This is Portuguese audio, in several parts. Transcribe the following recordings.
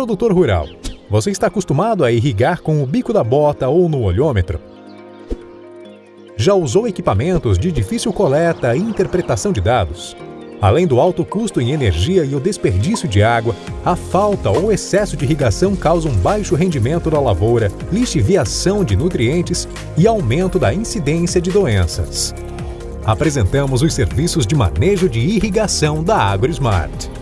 Produtor rural, você está acostumado a irrigar com o bico da bota ou no olhômetro? Já usou equipamentos de difícil coleta e interpretação de dados? Além do alto custo em energia e o desperdício de água, a falta ou excesso de irrigação causam baixo rendimento da lavoura, lixiviação de nutrientes e aumento da incidência de doenças. Apresentamos os serviços de manejo de irrigação da AgroSmart.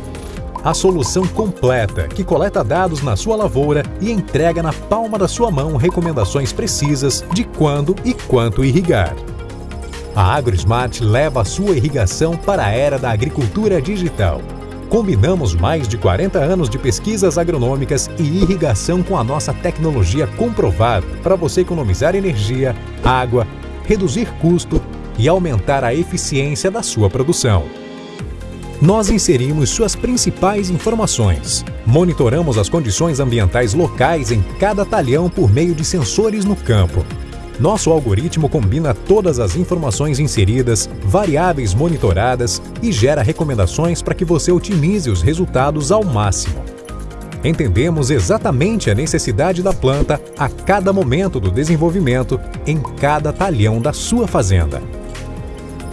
A solução completa que coleta dados na sua lavoura e entrega na palma da sua mão recomendações precisas de quando e quanto irrigar. A AgroSmart leva a sua irrigação para a era da agricultura digital. Combinamos mais de 40 anos de pesquisas agronômicas e irrigação com a nossa tecnologia comprovada para você economizar energia, água, reduzir custo e aumentar a eficiência da sua produção. Nós inserimos suas principais informações. Monitoramos as condições ambientais locais em cada talhão por meio de sensores no campo nosso algoritmo combina todas as informações inseridas, variáveis monitoradas e gera recomendações para que você otimize os resultados ao máximo. Entendemos exatamente a necessidade da planta a cada momento do desenvolvimento, em cada talhão da sua fazenda.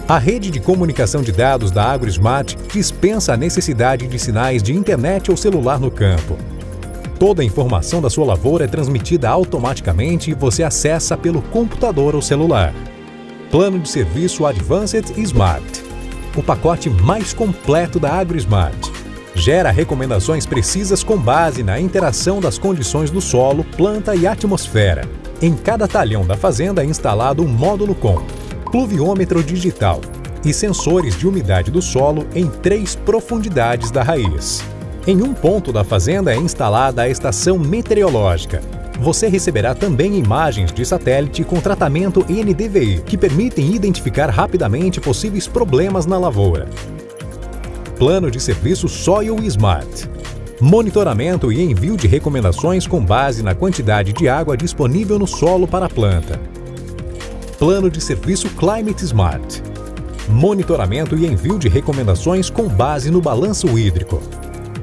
A rede de comunicação de dados da AgroSmart dispensa a necessidade de sinais de internet ou celular no campo. Toda a informação da sua lavoura é transmitida automaticamente e você acessa pelo computador ou celular. Plano de serviço Advanced Smart. O pacote mais completo da AgroSmart. Gera recomendações precisas com base na interação das condições do solo, planta e atmosfera. Em cada talhão da fazenda é instalado um módulo com pluviômetro digital e sensores de umidade do solo em três profundidades da raiz. Em um ponto da fazenda é instalada a estação meteorológica. Você receberá também imagens de satélite com tratamento NDVI, que permitem identificar rapidamente possíveis problemas na lavoura. Plano de serviço Soil Smart. Monitoramento e envio de recomendações com base na quantidade de água disponível no solo para a planta. Plano de serviço Climate Smart. Monitoramento e envio de recomendações com base no balanço hídrico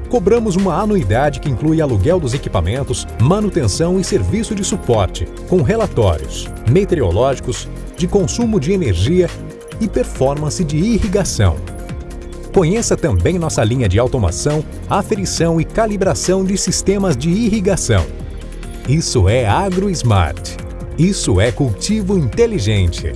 cobramos uma anuidade que inclui aluguel dos equipamentos, manutenção e serviço de suporte, com relatórios meteorológicos, de consumo de energia e performance de irrigação. Conheça também nossa linha de automação, aferição e calibração de sistemas de irrigação. Isso é AgroSmart. Isso é cultivo inteligente.